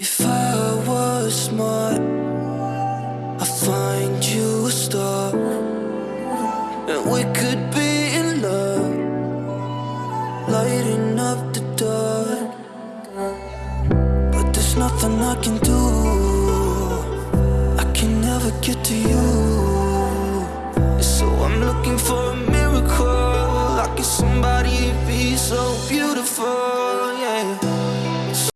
If I was smart, I'd find you a star, and we could be in love, lighting up the dark. But there's nothing I can do. I can never get to you. So I'm looking for a miracle. Like it's somebody be so beautiful.